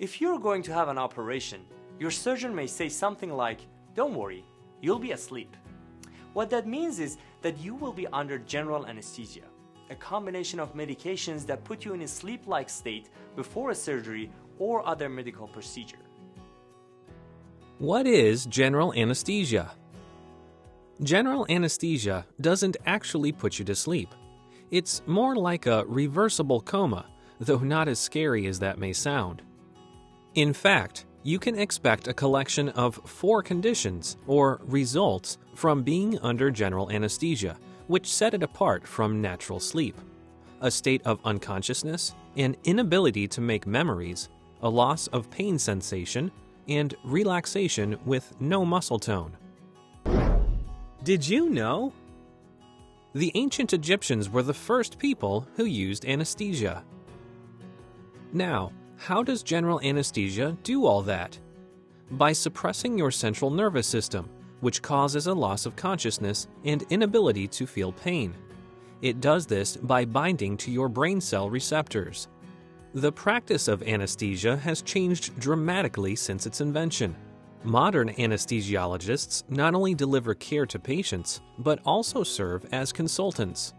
If you're going to have an operation, your surgeon may say something like, Don't worry, you'll be asleep. What that means is that you will be under general anesthesia, a combination of medications that put you in a sleep like state before a surgery or other medical procedure. What is general anesthesia? General anesthesia doesn't actually put you to sleep. It's more like a reversible coma, though not as scary as that may sound. In fact, you can expect a collection of four conditions, or results, from being under general anesthesia, which set it apart from natural sleep. A state of unconsciousness, an inability to make memories, a loss of pain sensation, and relaxation with no muscle tone. Did you know? The ancient Egyptians were the first people who used anesthesia. Now, how does general anesthesia do all that? By suppressing your central nervous system, which causes a loss of consciousness and inability to feel pain. It does this by binding to your brain cell receptors. The practice of anesthesia has changed dramatically since its invention. Modern anesthesiologists not only deliver care to patients, but also serve as consultants.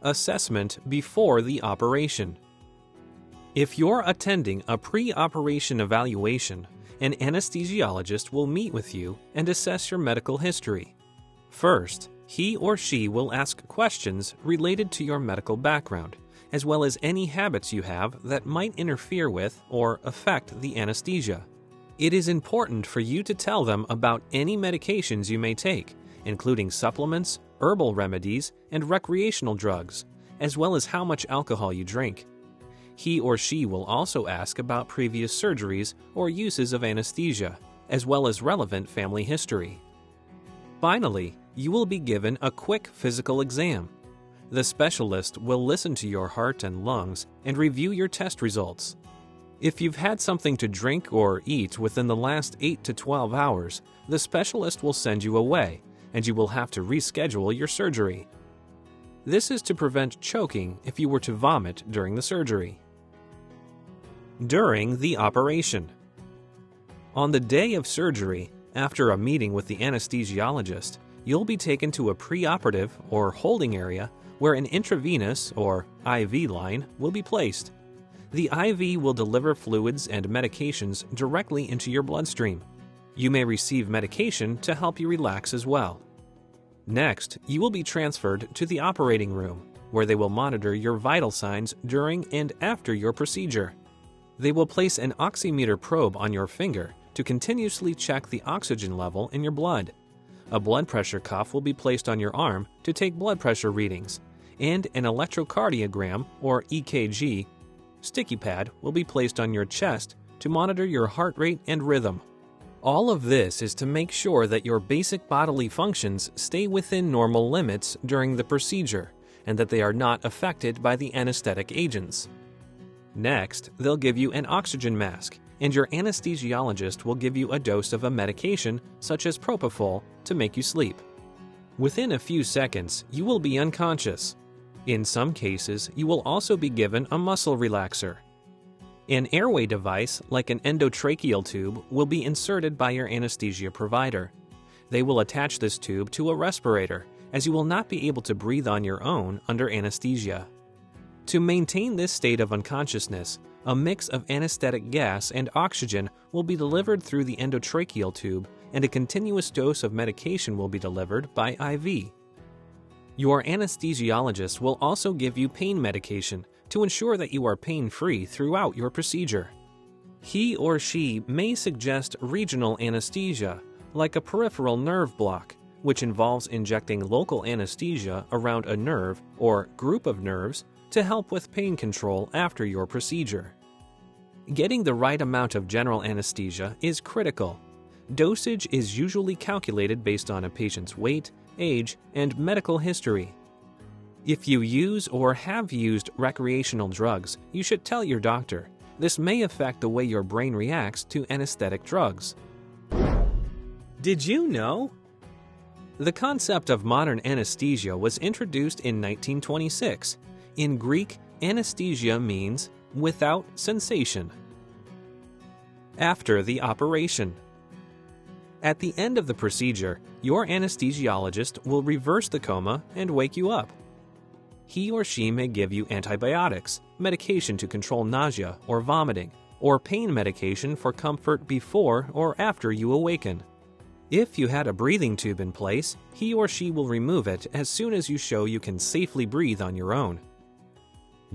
Assessment before the operation. If you're attending a pre operation evaluation, an anesthesiologist will meet with you and assess your medical history. First, he or she will ask questions related to your medical background as well as any habits you have that might interfere with or affect the anesthesia. It is important for you to tell them about any medications you may take, including supplements, herbal remedies, and recreational drugs, as well as how much alcohol you drink. He or she will also ask about previous surgeries or uses of anesthesia, as well as relevant family history. Finally, you will be given a quick physical exam the specialist will listen to your heart and lungs and review your test results. If you've had something to drink or eat within the last 8 to 12 hours, the specialist will send you away and you will have to reschedule your surgery. This is to prevent choking if you were to vomit during the surgery. During the operation. On the day of surgery, after a meeting with the anesthesiologist, you'll be taken to a preoperative or holding area where an intravenous or IV line will be placed. The IV will deliver fluids and medications directly into your bloodstream. You may receive medication to help you relax as well. Next, you will be transferred to the operating room, where they will monitor your vital signs during and after your procedure. They will place an oximeter probe on your finger to continuously check the oxygen level in your blood. A blood pressure cuff will be placed on your arm to take blood pressure readings, and an electrocardiogram, or EKG, sticky pad will be placed on your chest to monitor your heart rate and rhythm. All of this is to make sure that your basic bodily functions stay within normal limits during the procedure and that they are not affected by the anesthetic agents. Next, they'll give you an oxygen mask and your anesthesiologist will give you a dose of a medication such as propofol to make you sleep. Within a few seconds, you will be unconscious. In some cases, you will also be given a muscle relaxer. An airway device, like an endotracheal tube, will be inserted by your anesthesia provider. They will attach this tube to a respirator, as you will not be able to breathe on your own under anesthesia. To maintain this state of unconsciousness, a mix of anesthetic gas and oxygen will be delivered through the endotracheal tube, and a continuous dose of medication will be delivered by IV. Your anesthesiologist will also give you pain medication to ensure that you are pain free throughout your procedure. He or she may suggest regional anesthesia, like a peripheral nerve block, which involves injecting local anesthesia around a nerve or group of nerves to help with pain control after your procedure. Getting the right amount of general anesthesia is critical. Dosage is usually calculated based on a patient's weight, age, and medical history. If you use or have used recreational drugs, you should tell your doctor. This may affect the way your brain reacts to anesthetic drugs. Did you know? The concept of modern anesthesia was introduced in 1926. In Greek, anesthesia means without sensation. After the operation. At the end of the procedure, your anesthesiologist will reverse the coma and wake you up. He or she may give you antibiotics, medication to control nausea or vomiting, or pain medication for comfort before or after you awaken. If you had a breathing tube in place, he or she will remove it as soon as you show you can safely breathe on your own.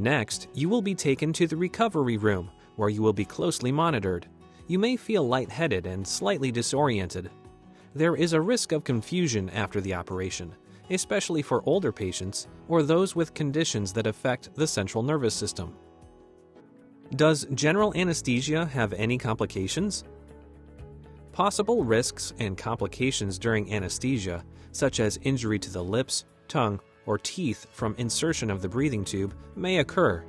Next, you will be taken to the recovery room, where you will be closely monitored. You may feel lightheaded and slightly disoriented. There is a risk of confusion after the operation, especially for older patients or those with conditions that affect the central nervous system. Does general anesthesia have any complications? Possible risks and complications during anesthesia, such as injury to the lips, tongue, or teeth from insertion of the breathing tube, may occur.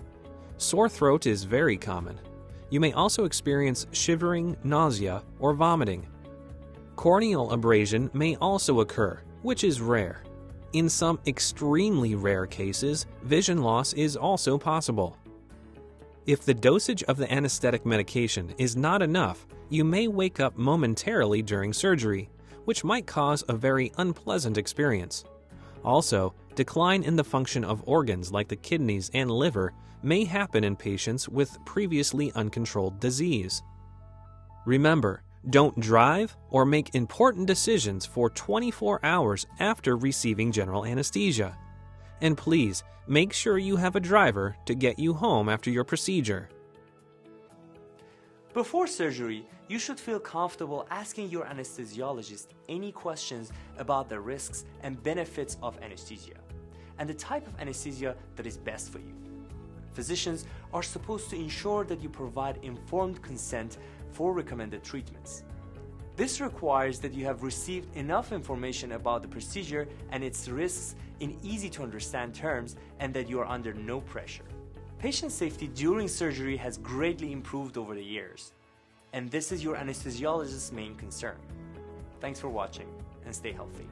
Sore throat is very common. You may also experience shivering, nausea, or vomiting. Corneal abrasion may also occur, which is rare. In some extremely rare cases, vision loss is also possible. If the dosage of the anesthetic medication is not enough, you may wake up momentarily during surgery, which might cause a very unpleasant experience. Also, decline in the function of organs like the kidneys and liver may happen in patients with previously uncontrolled disease. Remember, don't drive or make important decisions for 24 hours after receiving general anesthesia. And please, make sure you have a driver to get you home after your procedure. Before surgery, you should feel comfortable asking your anesthesiologist any questions about the risks and benefits of anesthesia and the type of anesthesia that is best for you. Physicians are supposed to ensure that you provide informed consent for recommended treatments. This requires that you have received enough information about the procedure and its risks in easy to understand terms and that you are under no pressure. Patient safety during surgery has greatly improved over the years, and this is your anesthesiologist's main concern. Thanks for watching and stay healthy.